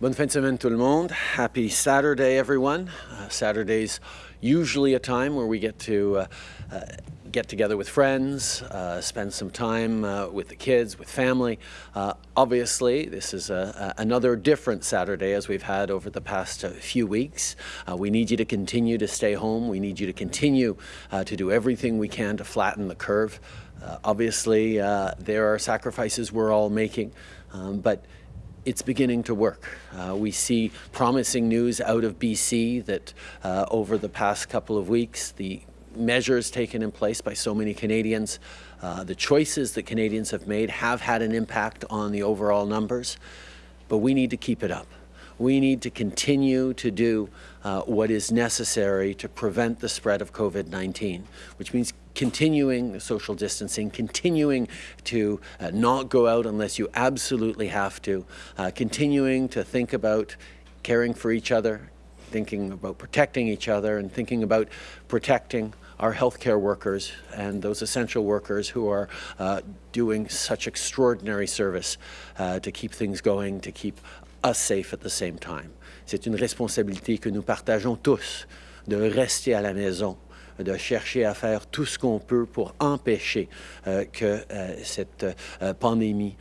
Bonne fin de semaine tout le monde. Happy Saturday, everyone. Uh, Saturday's usually a time where we get to uh, uh, get together with friends, uh, spend some time uh, with the kids, with family. Uh, obviously, this is a, a, another different Saturday as we've had over the past few weeks. we need you to continue to stay home. We need you to continue to do everything we can to flatten the curve. obviously, there are sacrifices we're all making, um, but it's beginning to work. Uh, we see promising news out of BC that uh, over the past couple of weeks, the measures taken in place by so many Canadians, uh, the choices that Canadians have made have had an impact on the overall numbers, but we need to keep it up. We need to continue to do uh, what is necessary to prevent the spread of COVID-19, which means continuing social distancing, continuing to uh, not go out unless you absolutely have to, uh, continuing to think about caring for each other, thinking about protecting each other and thinking about protecting our healthcare workers and those essential workers who are uh, doing such extraordinary service uh, to keep things going, to keep us safe at the same time. C'est une responsabilité que nous partageons tous de rester à la maison de chercher à faire tout ce qu'on peut pour empêcher euh, que euh, cette euh, pandémie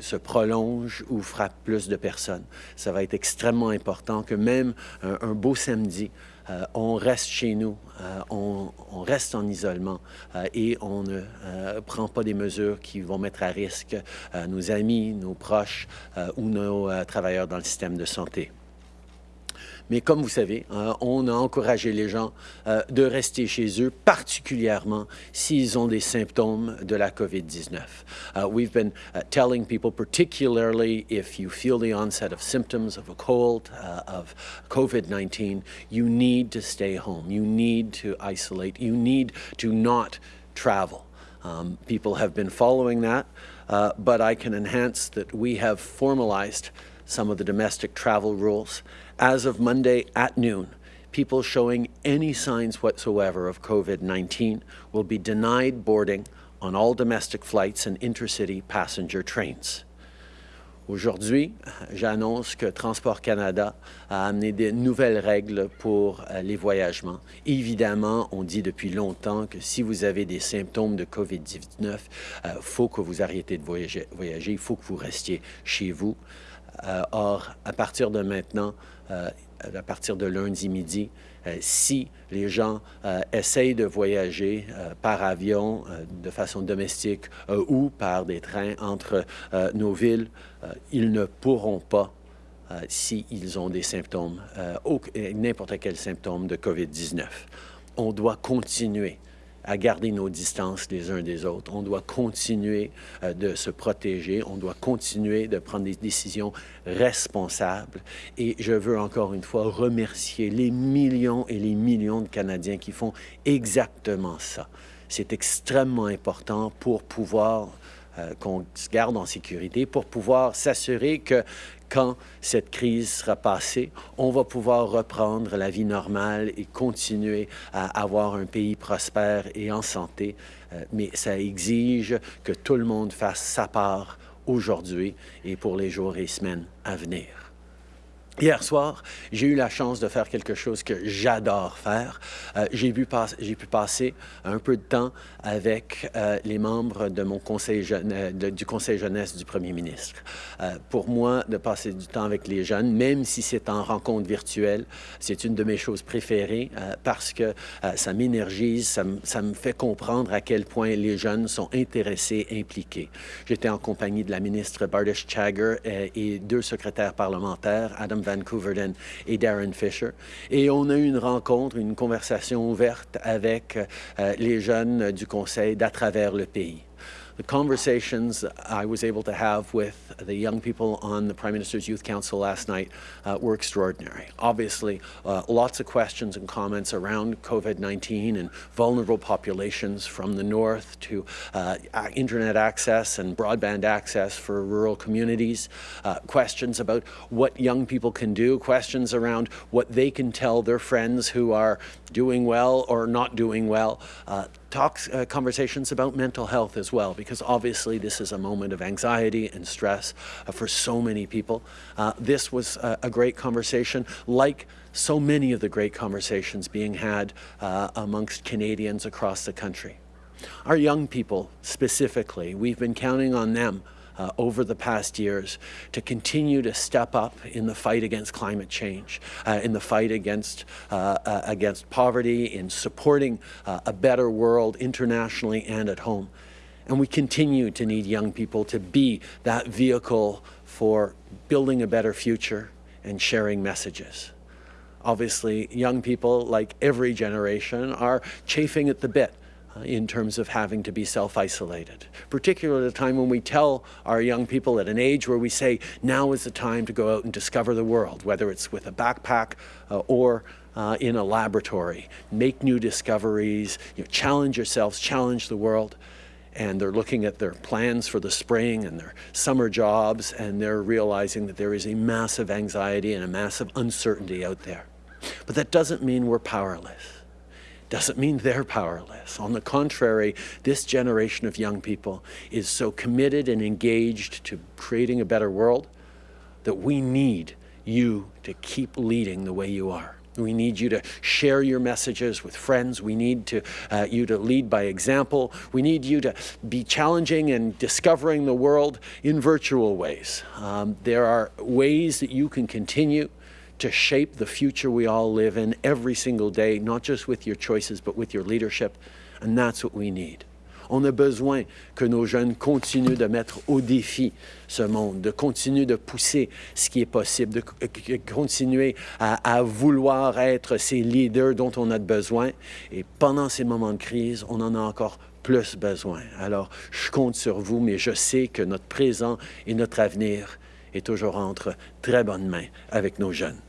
se prolonge ou frappe plus de personnes. Ça va être extrêmement important que même un, beau samedi, on reste chez nous, on, on, reste en isolement et on ne prend pas des mesures qui vont mettre à risque nos amis, nos proches ou nos travailleurs dans le système de santé. Mais comme vous savez, euh, on a encouragé les gens euh, de rester chez eux, particulièrement s'ils ont des symptômes de la COVID-19. Uh, we've been uh, telling people, particularly if you feel the onset of symptoms of a cold, uh, of COVID-19, you need to stay home. You need to isolate. You need to not travel. Um, people have been following that, uh, but I can enhance that we have formalized some of the domestic travel rules. As of Monday at noon, people showing any signs whatsoever of COVID-19 will be denied boarding on all domestic flights and intercity passenger trains. Aujourd'hui, j'annonce que Transport Canada a amené de nouvelles règles pour euh, les voyagements. Évidemment, on dit depuis longtemps que si vous avez des symptômes de COVID-19, il euh, faut que vous arrêtez de voyager, il faut que vous restiez chez vous. Euh, or, à partir de maintenant, euh, à partir de lundi midi, euh, si les gens essayent de voyager par avion de façon domestique ou par des trains entre nos villes, ils ne pourront pas s'ils ont des symptômes, n'importe quel symptôme de COVID-19. On doit continuer à garder nos distances les uns des autres. On doit continuer euh, de se protéger, on doit continuer de prendre des décisions responsables. Et je veux encore une fois remercier les millions et les millions de Canadiens qui font exactement ça. C'est extrêmement important pour pouvoir qu'on se garde en sécurité, pour pouvoir s'assurer que quand cette crise sera passée, on va pouvoir reprendre la vie normale et continuer à avoir un pays prospère et en santé. Euh, mais ça exige que tout le monde fasse sa part aujourd'hui et pour les jours et semaines à venir. Hier soir, j'ai eu la chance de faire quelque chose que j'adore faire. Euh, j'ai pu, passer un peu de temps avec euh, les membres euh, du conseil jeunesse du premier ministre. Pour moi, de passer du temps avec les jeunes, même si c'est en rencontre virtuelle, c'est une de mes choses préférées parce que ça m'énergise, ça, me fait comprendre à quel point les jeunes sont intéressés, impliqués. J'étais en compagnie de la ministre Bardish Chagger et deux secrétaires parlementaires, Adam Van Couverden et Darren Fisher. Et on a eu une rencontre, une conversation ouverte avec euh, les jeunes du Conseil d'à travers le pays. The conversations I was able to have with the young people on the Prime Minister's Youth Council last night uh, were extraordinary. Obviously, uh, lots of questions and comments around COVID-19 and vulnerable populations from the north to uh, internet access and broadband access for rural communities, uh, questions about what young people can do, questions around what they can tell their friends who are doing well or not doing well. Talks, uh, conversations about mental health as well, because obviously this is a moment of anxiety and stress uh, for so many people. Uh, this was a, a, great conversation, like so many of the great conversations being had uh, amongst Canadians across the country. Our young people specifically, we've been counting on them uh, over the past years to continue to step up in the fight against climate change, uh, in the fight against, uh, uh against poverty, in supporting uh, a better world internationally and at home. And we continue to need young people to be that vehicle for building a better future and sharing messages. Obviously, young people, like every generation, are chafing at the bit in terms of having to be self-isolated, particularly at a time when we tell our young people at an age where we say, now is the time to go out and discover the world, whether it's with a backpack uh, or uh, in a laboratory. Make new discoveries, you know, challenge yourselves, challenge the world. And they're looking at their plans for the spring and their summer jobs, and they're realizing that there is a massive anxiety and a massive uncertainty out there. But that doesn't mean we're powerless doesn't mean they're powerless. On the contrary, this generation of young people is so committed and engaged to creating a better world that we need you to keep leading the way you are. We need you to share your messages with friends. We need to, uh, you to lead by example. We need you to be challenging and discovering the world in virtual ways. Um, there are ways that you can continue to shape the future we all live in every single day, not just with your choices, but with your leadership. And that's what we need. On a besoin que nos jeunes continuent de mettre au défi ce monde, de continuer de pousser ce qui est possible, de continuer à, à, vouloir être ces leaders dont on a besoin. Et pendant ces moments de crise, on en a encore plus besoin. Alors, je compte sur vous, mais je sais que notre présent et notre avenir est toujours entre très bonnes mains avec nos jeunes.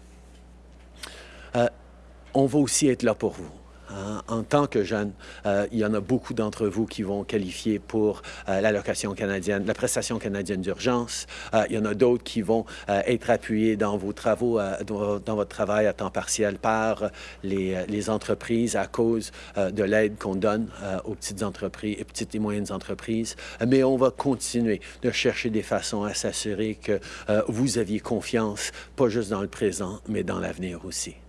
Euh, on va aussi être là pour vous. Hein. En tant que jeune, euh, il y en a beaucoup d'entre vous qui vont qualifier pour euh, l'allocation canadienne, la prestation canadienne d'urgence. il y en a d'autres qui vont être appuyés dans vos travaux, dans, votre travail à temps partiel par les, entreprises à cause de l'aide qu'on donne aux petites entreprises, et petites et moyennes entreprises. Mais on va continuer de chercher des façons à s'assurer que vous aviez confiance, pas juste dans le présent, mais dans l'avenir aussi.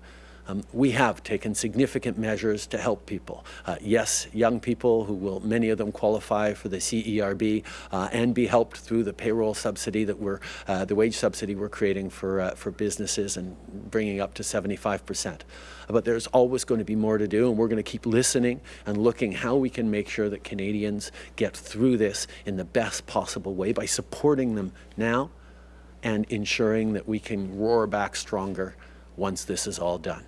Um, we have taken significant measures to help people. Uh, yes, young people who will, many of them qualify for the CERB uh, and be helped through the payroll subsidy that we're, uh, the wage subsidy we're creating for, uh, for businesses and bringing up to 75%. But there's always going to be more to do and we're going to keep listening and looking how we can make sure that Canadians get through this in the best possible way by supporting them now and ensuring that we can roar back stronger once this is all done.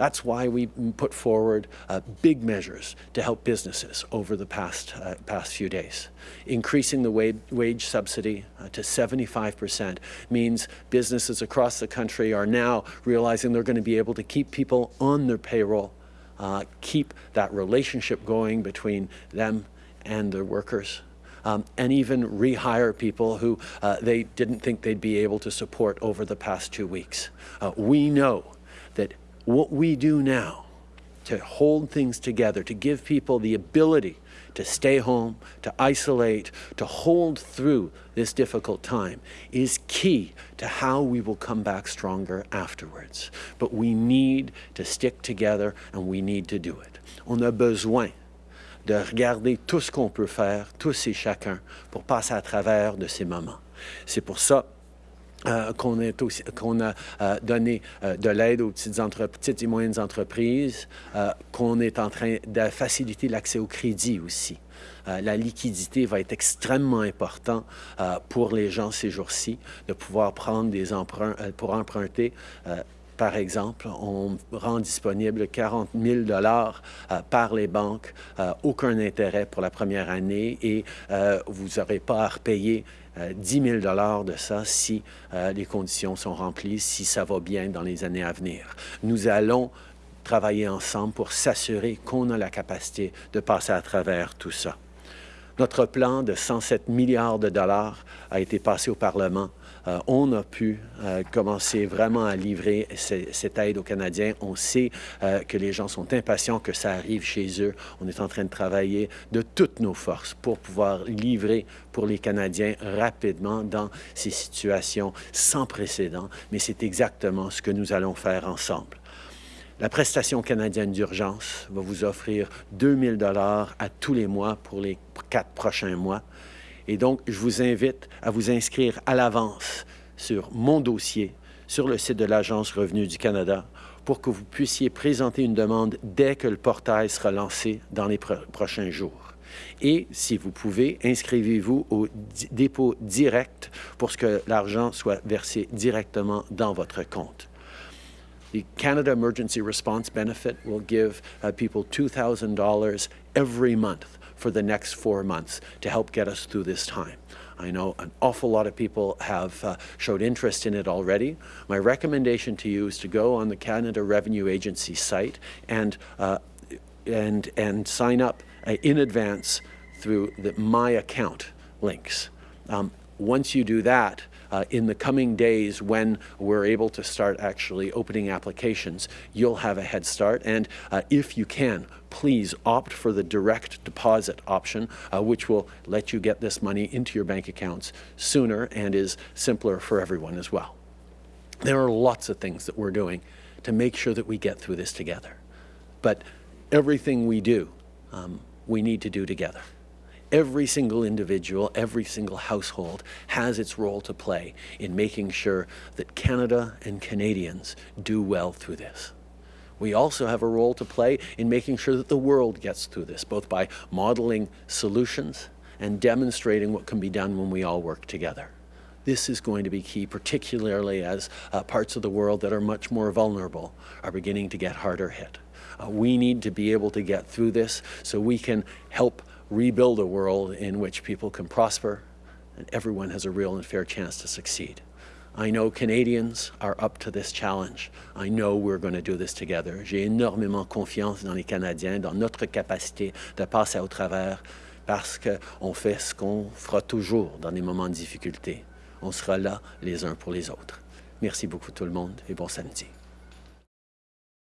That's why we put forward uh, big measures to help businesses over the past, uh, past few days. Increasing the wage, wage subsidy uh, to 75% means businesses across the country are now realizing they're going to be able to keep people on their payroll, uh, keep that relationship going between them and their workers. Um, and even rehire people who uh, they didn't think they'd be able to support over the past two weeks. Uh, we know that what we do now to hold things together, to give people the ability to stay home, to isolate, to hold through this difficult time is key to how we will come back stronger afterwards. But we need to stick together and we need to do it. On a besoin de regarder tout ce qu'on peut faire, tous et chacun, pour passer à travers de ces moments. C'est pour ça euh, qu'on a euh, donné euh, de l'aide aux petites, petites, et moyennes entreprises, qu'on est en train de faciliter l'accès au crédit aussi. la liquidité va être extrêmement importante pour les gens ces jours-ci, de pouvoir prendre des emprunts pour emprunter par exemple, on rend disponible 40 000 dollars par les banques, aucun intérêt pour la première année et vous n'aurez pas à repayer 10 euh, 000 de ça si euh, les conditions sont remplies, si ça va bien dans les années à venir. Nous allons travailler ensemble pour s'assurer qu'on a la capacité de passer à travers tout ça. Notre plan de 107 milliards de dollars a été passé au Parlement on a pu euh, commencer vraiment à livrer cette aide aux Canadiens. On sait euh, que les gens sont impatients que ça arrive chez eux. On est en train de travailler de toutes nos forces pour pouvoir livrer pour les Canadiens rapidement dans ces situations sans précédent. Mais c'est exactement ce que nous allons faire ensemble. La prestation canadienne d'urgence va vous offrir 2000 dollars à tous les mois pour les quatre prochains mois. Et donc, je vous invite à vous inscrire à l'avance sur mon dossier sur le site de l'Agence Revenu du Canada pour que vous puissiez présenter une demande dès que le portail sera lancé dans les prochains jours. Et si vous pouvez, inscrivez-vous au dépôt direct pour que l'argent soit versé directement dans votre compte. The Canada Emergency Response Benefit will give uh, people $2,000 every month for the next four months to help get us through this time. I know an awful lot of people have uh, showed interest in it already. My recommendation to you is to go on the Canada Revenue Agency site and, uh, and, and sign up uh, in advance through the My Account links. Um, once you do that, uh, in the coming days when we're able to start actually opening applications, you'll have a head start. And uh, if you can, please opt for the direct deposit option, uh, which will let you get this money into your bank accounts sooner and is simpler for everyone as well. There are lots of things that we're doing to make sure that we get through this together. But everything we do, um, we need to do together. Every single individual, every single household has its role to play in making sure that Canada and Canadians do well through this. We also have a role to play in making sure that the world gets through this, both by modeling solutions and demonstrating what can be done when we all work together. This is going to be key, particularly as uh, parts of the world that are much more vulnerable are beginning to get harder hit. Uh, we need to be able to get through this so we can help rebuild a world in which people can prosper and everyone has a real and fair chance to succeed. I know Canadians are up to this challenge. I know we're going to do this together. J'ai énormément confiance dans les Canadiens, dans notre capacité de passer au travers parce qu'on fait ce qu'on fera toujours dans des moments de difficulté. On sera là les uns pour les autres. Merci beaucoup tout le monde et bon samedi.